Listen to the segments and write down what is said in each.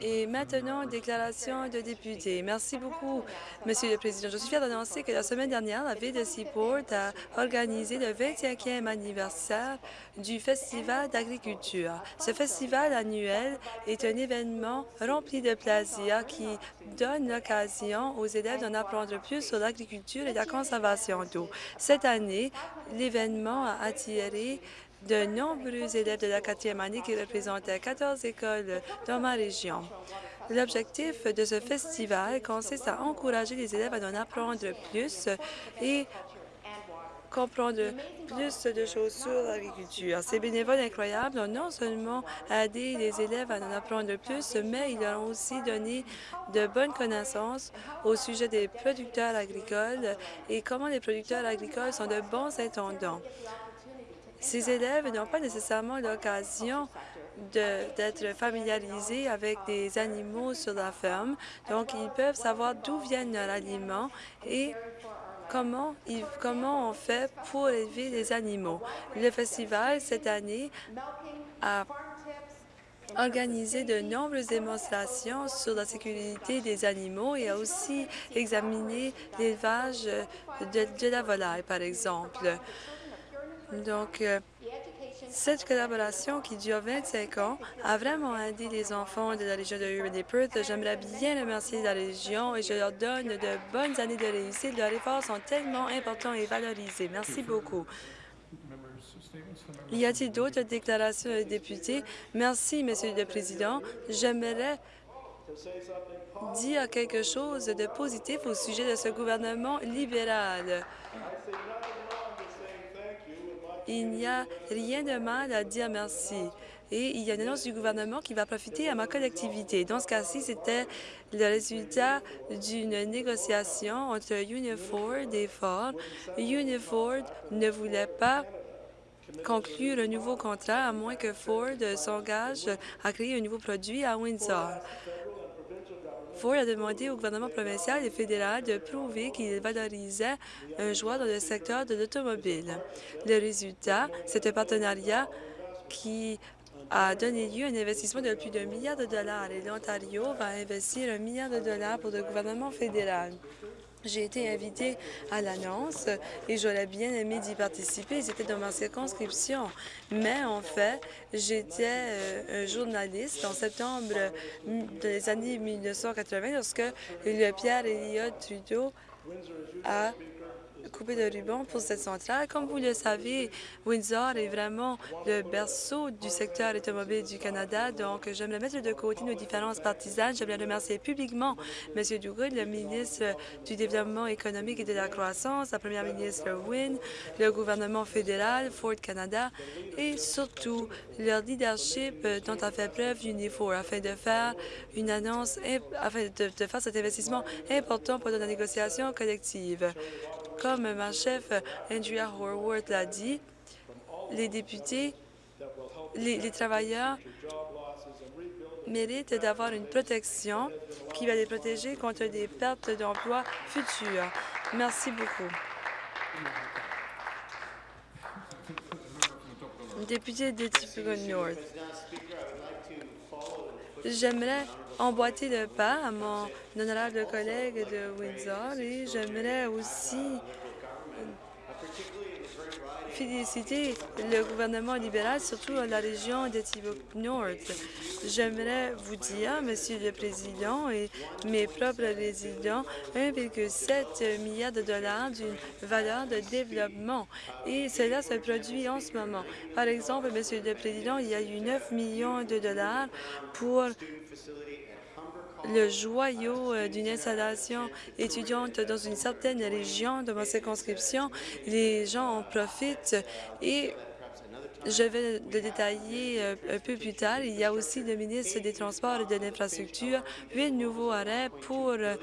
Et maintenant, déclaration de député. Merci beaucoup, Monsieur le Président. Je suis fière d'annoncer que la semaine dernière, la Ville de Seaport a organisé le 25e anniversaire du Festival d'agriculture. Ce festival annuel est un événement rempli de plaisir qui donne l'occasion aux élèves d'en apprendre plus sur l'agriculture et la conservation d'eau. Cette année, l'événement a attiré de nombreux élèves de la quatrième année qui représentaient 14 écoles dans ma région. L'objectif de ce festival consiste à encourager les élèves à en apprendre plus et comprendre plus de choses sur l'agriculture. Ces bénévoles incroyables ont non seulement aidé les élèves à en apprendre plus, mais ils leur ont aussi donné de bonnes connaissances au sujet des producteurs agricoles et comment les producteurs agricoles sont de bons intendants. Ces élèves n'ont pas nécessairement l'occasion d'être familiarisés avec des animaux sur la ferme, donc ils peuvent savoir d'où viennent leurs aliments et comment, on fait pour élever les animaux. Le festival, cette année, a organisé de nombreuses démonstrations sur la sécurité des animaux et a aussi examiné l'élevage de la volaille, par exemple. Donc, euh, cette collaboration qui dure 25 ans a vraiment aidé les enfants de la région de Urban et Perth. J'aimerais bien remercier la région et je leur donne de bonnes années de réussite. Leurs efforts sont tellement importants et valorisés. Merci beaucoup. Y a-t-il d'autres déclarations de députés? Merci, Monsieur le Président. J'aimerais dire quelque chose de positif au sujet de ce gouvernement libéral. Il n'y a rien de mal à dire merci. Et il y a une annonce du gouvernement qui va profiter à ma collectivité. Dans ce cas-ci, c'était le résultat d'une négociation entre Uniford et Ford. Uniford ne voulait pas conclure un nouveau contrat à moins que Ford s'engage à créer un nouveau produit à Windsor. Ford a demandé au gouvernement provincial et fédéral de prouver qu'il valorisait un joueur dans le secteur de l'automobile. Le résultat, c'est un partenariat qui a donné lieu à un investissement de plus d'un milliard de dollars et l'Ontario va investir un milliard de dollars pour le gouvernement fédéral. J'ai été invitée à l'annonce et j'aurais bien aimé d'y participer. C'était dans ma circonscription. Mais en fait, j'étais euh, un journaliste en septembre des années 1980 lorsque le Pierre Elliott Trudeau a couper de ruban pour cette centrale. Comme vous le savez, Windsor est vraiment le berceau du secteur automobile du Canada, donc j'aimerais mettre de côté nos différences partisanes. J'aimerais remercier publiquement M. Douglas, le ministre du Développement économique et de la croissance, la première ministre Wynne, le gouvernement fédéral, Ford Canada et surtout leur leadership dont a fait preuve Unifor afin de faire une annonce, afin de, faire cet investissement important pour la négociation collective. Comme ma chef Andrea Horworth l'a dit, les députés, les, travailleurs méritent d'avoir une protection qui va les protéger contre des pertes d'emplois futures. Merci beaucoup. Député de Tipico North. J'aimerais emboîter le pas à mon honorable collègue de Windsor et j'aimerais aussi féliciter le gouvernement libéral, surtout la région de Tibuc North. J'aimerais vous dire, Monsieur le Président et mes propres résidents, 1,7 milliard de dollars d'une valeur de développement. Et cela se produit en ce moment. Par exemple, Monsieur le Président, il y a eu 9 millions de dollars pour le joyau euh, d'une installation étudiante dans une certaine région de ma circonscription. Les gens en profitent et je vais le détailler euh, un peu plus tard. Il y a aussi le ministre des Transports et de l'Infrastructure, huit nouveaux arrêts pour euh,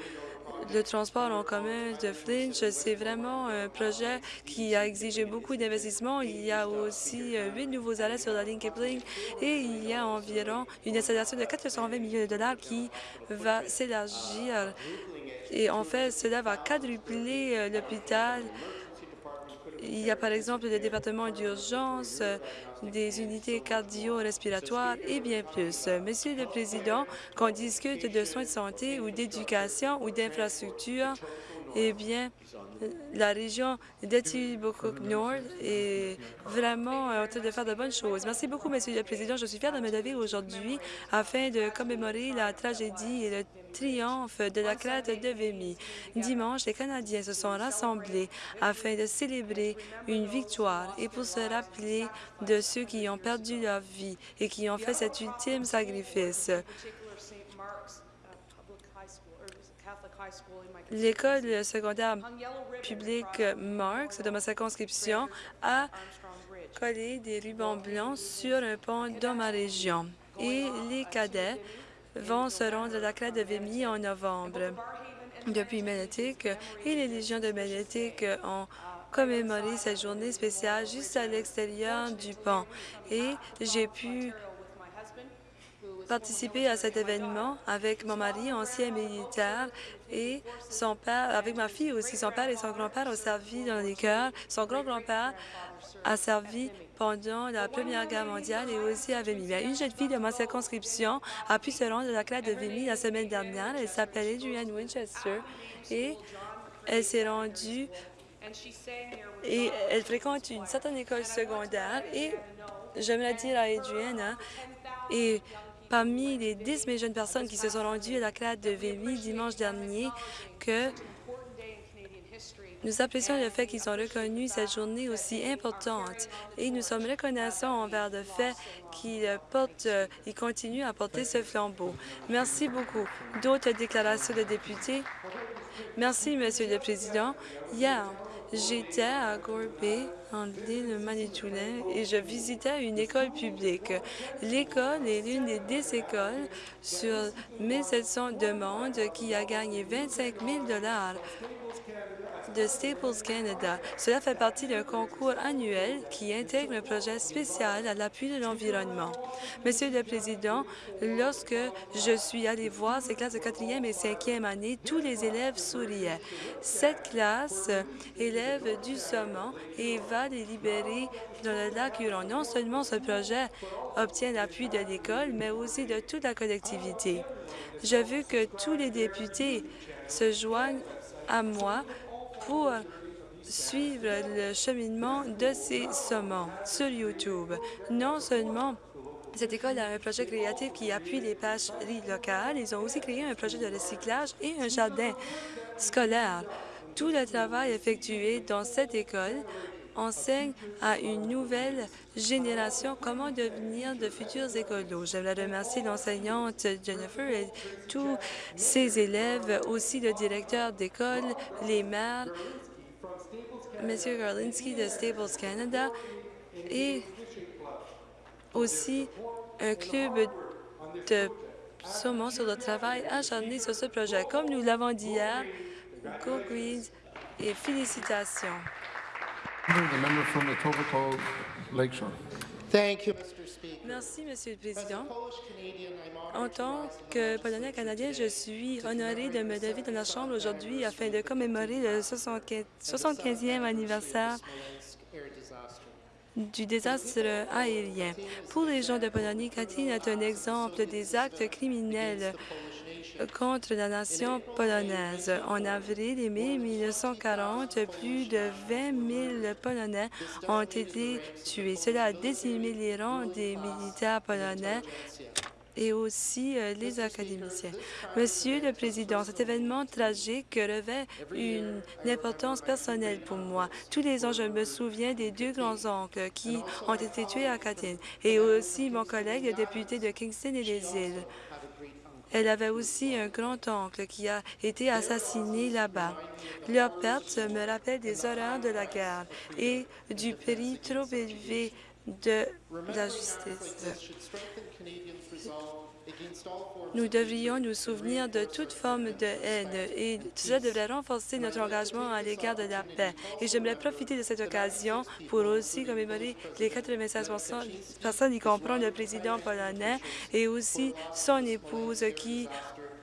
le transport en commun de Flinch, c'est vraiment un projet qui a exigé beaucoup d'investissements. Il y a aussi euh, huit nouveaux arrêts sur la ligne Kipling et il y a environ une installation de 420 millions de dollars qui va s'élargir. Et en fait, cela va quadrupler euh, l'hôpital Il y a par exemple le département d'urgence, des unités cardio-respiratoires et bien plus. Monsieur le Président, qu'on discute de soins de santé ou d'éducation ou d'infrastructure, eh bien, la région d'Etibucook Nord est vraiment en train de faire de bonnes choses. Merci beaucoup, Monsieur le Président. Je suis fière de me lever aujourd'hui afin de commémorer la tragédie et le triomphe de la crête de Vimy. Dimanche, les Canadiens se sont rassemblés afin de célébrer une victoire et pour se rappeler de ceux qui ont perdu leur vie et qui ont fait cet ultime sacrifice. L'école secondaire publique Marx de ma circonscription a collé des rubans blancs sur un pont dans ma région. Et les cadets vont se rendre à la crête de Vimy en novembre. Depuis Magnétique et les Légions de Magnétique ont commémoré cette journée spéciale juste à l'extérieur du pont. Et j'ai pu participer à cet événement avec mon mari, ancien militaire, et son père, avec ma fille aussi. Son père et son grand-père ont servi dans les cœurs. Son grand-grand-père a servi pendant la Première Guerre mondiale et aussi à Vimy. Une jeune fille de ma circonscription a pu se rendre à la classe de Vimy la semaine dernière. Elle s'appelle Adrienne Winchester et elle s'est rendue et elle fréquente une certaine école secondaire et j'aimerais dire à Adrienne, hein, et parmi les 10 000 jeunes personnes qui se sont rendues à la classe de Vimy dimanche dernier que nous apprécions le fait qu'ils ont reconnu cette journée aussi importante et nous sommes reconnaissants envers le fait qu'ils portent, ils continuent à porter ce flambeau. Merci beaucoup. D'autres déclarations de députés? Merci, Monsieur le Président. Hier, J'étais à Gorby, en l'île Manitoulin, et je visitais une école publique. L'école est l'une des dix écoles sur 1700 demandes qui a gagné 25 000 de Staples Canada. Cela fait partie d'un concours annuel qui intègre un projet spécial à l'appui de l'environnement. Monsieur le Président, lorsque je suis allée voir ces classes de quatrième et cinquième année, tous les élèves souriaient. Cette classe élève du saumon et va les libérer dans le lac Huron. Non seulement ce projet obtient l'appui de l'école, mais aussi de toute la collectivité. Je veux que tous les députés se joignent à moi pour suivre le cheminement de ces saumons sur YouTube. Non seulement cette école a un projet créatif qui appuie les pêcheries locales, ils ont aussi créé un projet de recyclage et un jardin scolaire. Tout le travail effectué dans cette école enseigne à une nouvelle génération comment devenir de futurs écolos. J'aimerais remercier l'enseignante Jennifer et tous ses élèves, aussi le directeur d'école, les maires, M. Garlinski de Staples Canada et aussi un club de saumon sur le travail acharné sur ce projet. Comme nous l'avons dit hier, Go Greens et félicitations. Merci, Monsieur le Président. En tant que Polonais canadien, je suis honoré de me lever dans la Chambre aujourd'hui afin de commémorer le 75e anniversaire du désastre aérien. Pour les gens de Pologne, Katrina est un exemple des actes criminels contre la nation polonaise. En avril et mai 1940, plus de 20 000 Polonais ont été tués. Cela a décimé les rangs des militaires polonais et aussi euh, les académiciens. Monsieur le Président, cet événement tragique revêt une importance personnelle pour moi. Tous les ans, je me souviens des deux grands-oncles qui ont été tués à Katyn et aussi mon collègue, le député de Kingston et des îles. Elle avait aussi un grand-oncle qui a été assassiné là-bas. Leur perte me rappelle des horreurs de la guerre et du prix trop élevé de la justice. Nous devrions nous souvenir de toute forme de haine et cela devrait renforcer notre engagement à l'égard de la paix. Et j'aimerais profiter de cette occasion pour aussi commémorer les 96 personnes, y compris le président polonais et aussi son épouse qui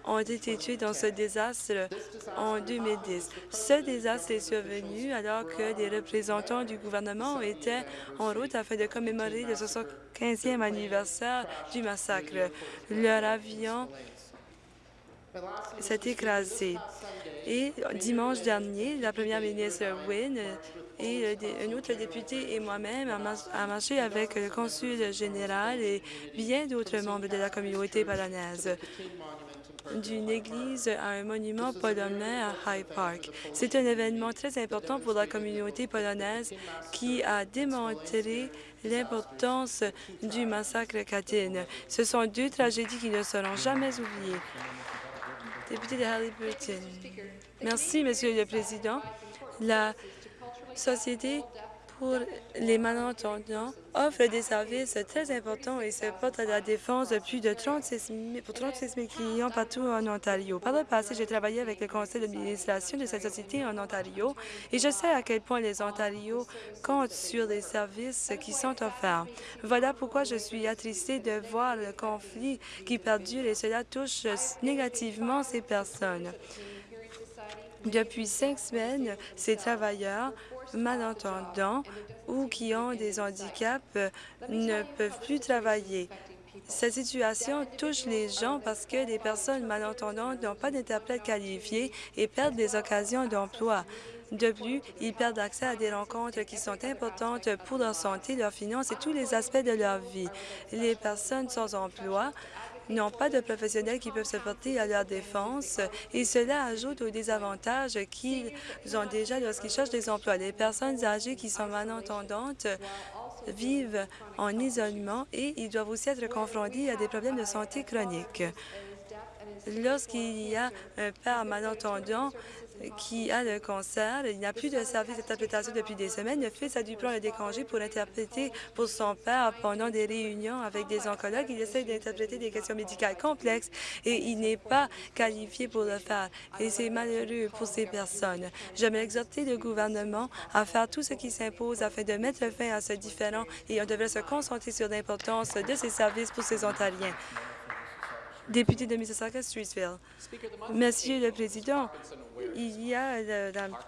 ont été tués dans ce désastre en 2010. Ce désastre est survenu alors que des représentants du gouvernement étaient en route afin de commémorer le 75e anniversaire du massacre. Leur avion s'est écrasé. Et dimanche dernier, la première ministre Wynne et un autre député et moi-même a marché avec le consul général et bien d'autres membres de la communauté polonaise d'une église à un monument polonais à High Park. C'est un événement très important pour la communauté polonaise qui a démontré l'importance du massacre Katyn. Ce sont deux tragédies qui ne seront jamais oubliées. Député de Halliburton. Merci, Monsieur le Président. La Société pour les malentendants offre des services très importants et se porte à la défense de plus de 36 000, pour 36 000 clients partout en Ontario. Par le passé, j'ai travaillé avec le conseil d'administration de cette société en Ontario et je sais à quel point les Ontarios comptent sur les services qui sont offerts. Voilà pourquoi je suis attristée de voir le conflit qui perdure et cela touche négativement ces personnes. Depuis cinq semaines, ces travailleurs malentendants ou qui ont des handicaps ne peuvent plus travailler. Cette situation touche les gens parce que les personnes malentendantes n'ont pas d'interprète qualifié et perdent des occasions d'emploi. De plus, ils perdent accès à des rencontres qui sont importantes pour leur santé, leurs finances et tous les aspects de leur vie. Les personnes sans emploi n'ont pas de professionnels qui peuvent se porter à leur défense et cela ajoute aux désavantages qu'ils ont déjà lorsqu'ils cherchent des emplois. Les personnes âgées qui sont malentendantes vivent en isolement et ils doivent aussi être confrontés à des problèmes de santé chroniques. Lorsqu'il y a un père malentendant, qui a le cancer. Il n'a plus de service d'interprétation depuis des semaines. Le fils a dû prendre des congés pour interpréter pour son père pendant des réunions avec des oncologues. Il essaie d'interpréter des questions médicales complexes et il n'est pas qualifié pour le faire. Et c'est malheureux pour ces personnes. J'aimerais exhorter le gouvernement à faire tout ce qui s'impose afin de mettre fin à ce différent et on devrait se concentrer sur l'importance de ces services pour ces Ontariens. Député de Mississauga-Streetsville. Monsieur le Président, il y a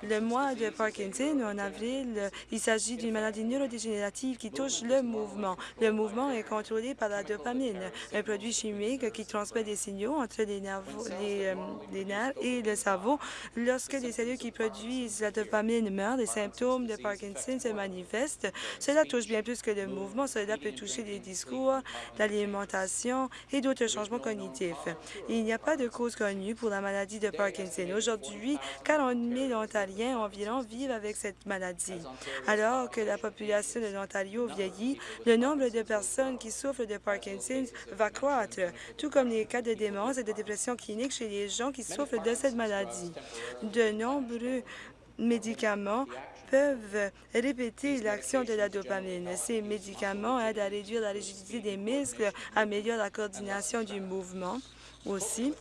le, mois de Parkinson en avril. Il s'agit d'une maladie neurodégénérative qui touche le mouvement. Le mouvement est contrôlé par la dopamine, un produit chimique qui transmet des signaux entre les, euh, les, nerfs et le cerveau. Lorsque les cellules qui produisent la dopamine meurent, les symptômes de Parkinson se manifestent. Cela touche bien plus que le mouvement. Cela peut toucher les discours, l'alimentation et d'autres changements cognitifs. Il n'y a pas de cause connue pour la maladie de Parkinson. Aujourd'hui, 40 000 Ontariens environ vivent avec cette maladie. Alors que la population de l'Ontario vieillit, le nombre de personnes qui souffrent de Parkinson va croître, tout comme les cas de démence et de dépression clinique chez les gens qui souffrent de cette maladie. De nombreux médicaments peuvent répéter l'action de la dopamine. Ces médicaments aident à réduire la rigidité des muscles, améliorent la coordination du mouvement aussi.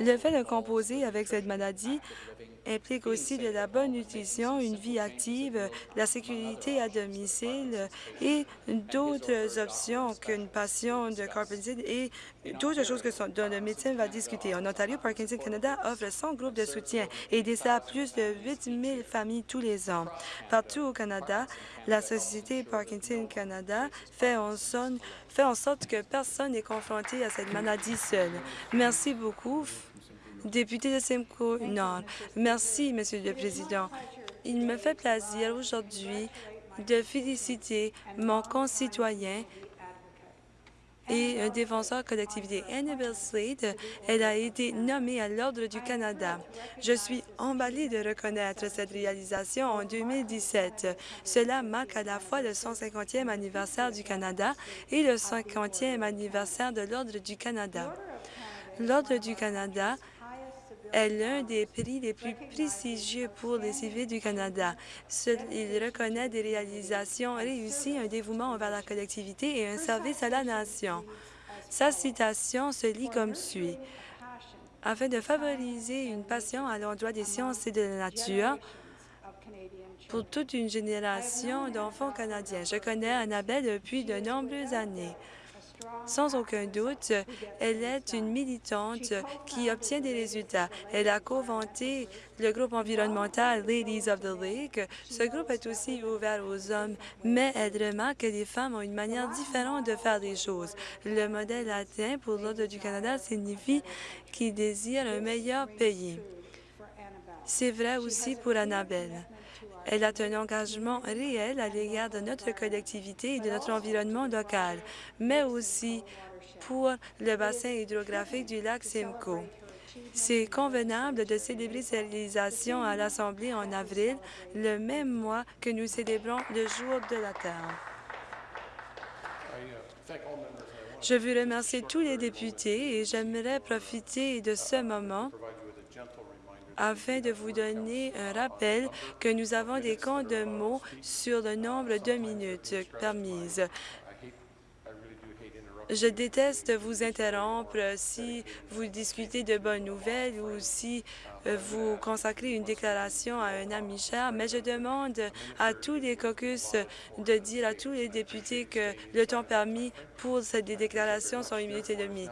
Le fait de composer avec cette maladie implique aussi de la bonne nutrition, une vie active, la sécurité à domicile et d'autres options qu'une passion de Parkinson et d'autres choses que son, dont le médecin va discuter. En Ontario, Parkinson Canada offre 100 groupes de soutien et dessert plus de 8 000 familles tous les ans. Partout au Canada, la Société Parkinson Canada fait en, son, fait en sorte que personne n'est confronté à cette maladie seule. Merci beaucoup. Député de Simcoe Nord. Merci, Monsieur le Président. Il me fait plaisir aujourd'hui de féliciter mon concitoyen et un défenseur collectivité. Annabelle Slade, elle a été nommée à l'Ordre du Canada. Je suis emballée de reconnaître cette réalisation en 2017. Cela marque à la fois le 150e anniversaire du Canada et le 50e anniversaire de l'Ordre du Canada. L'Ordre du Canada est l'un des prix les plus prestigieux pour les civils du Canada. Il reconnaît des réalisations réussies, un dévouement envers la collectivité et un service à la nation. Sa citation se lit comme suit. Afin de favoriser une passion à l'endroit des sciences et de la nature, pour toute une génération d'enfants canadiens. Je connais Annabelle depuis de nombreuses années. Sans aucun doute, elle est une militante qui obtient des résultats. Elle a co-vanté le groupe environnemental Ladies of the Lake. Ce groupe est aussi ouvert aux hommes, mais elle remarque que les femmes ont une manière différente de faire les choses. Le modèle atteint pour l'Ordre du Canada signifie qu'il désire un meilleur pays. C'est vrai aussi pour Annabelle. Elle a un engagement réel à l'égard de notre collectivité et de notre environnement local, mais aussi pour le bassin hydrographique du lac Simcoe. C'est convenable de célébrer cette réalisation à l'Assemblée en avril, le même mois que nous célébrons le Jour de la Terre. Je veux remercier tous les députés et j'aimerais profiter de ce moment afin de vous donner un rappel que nous avons des comptes de mots sur le nombre de minutes permises. Je déteste vous interrompre si vous discutez de bonnes nouvelles ou si euh, vous consacrez une déclaration à un ami cher, mais je demande à tous les caucus de dire à tous les députés que le temps permis pour cette déclaration sont une minute et demie.